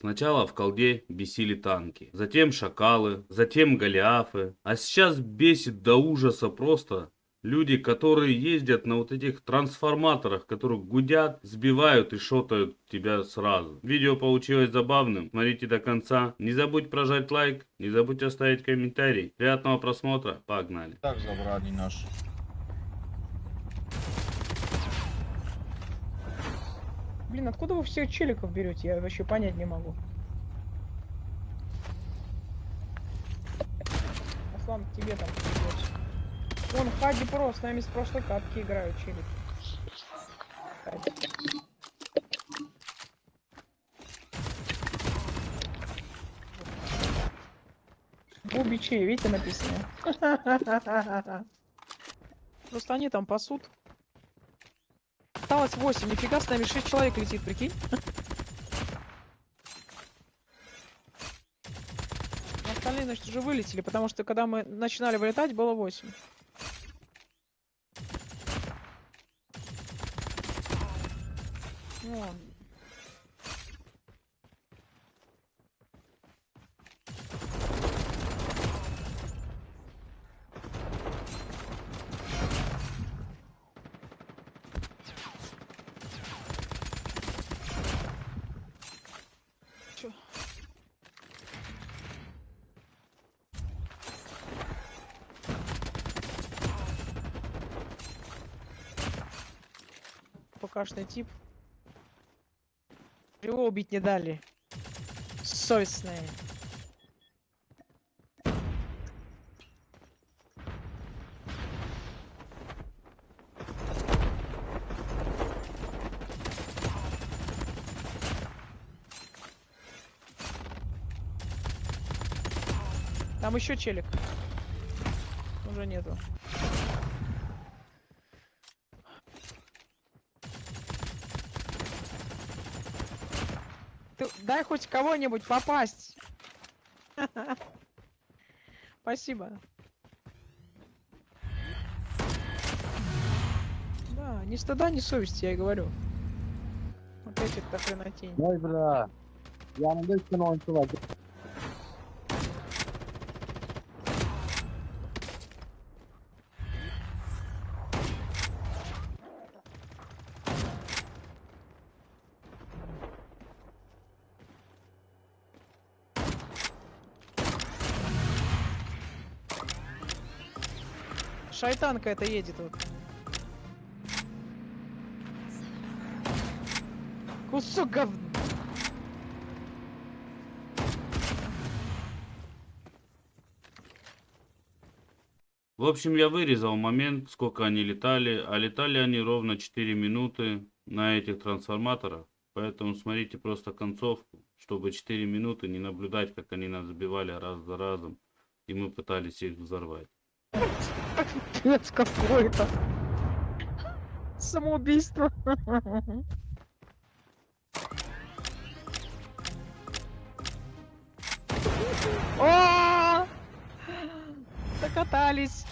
Сначала в колде бесили танки, затем шакалы, затем голиафы, а сейчас бесит до ужаса просто люди, которые ездят на вот этих трансформаторах, которые гудят, сбивают и шотают тебя сразу. Видео получилось забавным, смотрите до конца. Не забудь прожать лайк, не забудь оставить комментарий. Приятного просмотра, погнали. Так забрали наш. Блин, откуда вы всех челиков берете? Я вообще понять не могу. Аслан, тебе там придётся. Вон Хади Про, с нами с прошлой катки играют челики. Хади. Бубичи, видите, написано. Просто они там пасут. Осталось 8, нифига с нами 6 человек летит, прикинь. Остальные, значит, уже вылетели, потому что когда мы начинали вылетать, было 8. Вон. ПКшный тип. Его убить не дали. Совестные. Там еще челик. Уже нету. Ты дай хоть кого-нибудь попасть. Спасибо. Да, ни стыда, ни совести, я говорю. Опять это хренотень. Ой, бля. Yanımda üç tane oyuncu var. Шайтанка это едет вот. Кусок говна. В общем, я вырезал момент, сколько они летали, а летали они ровно 4 минуты на этих трансформаторах. Поэтому смотрите просто концовку, чтобы 4 минуты не наблюдать, как они нас сбивали раз за разом. И мы пытались их взорвать. Пипец какой-то. Самоубийство. О! Докатались.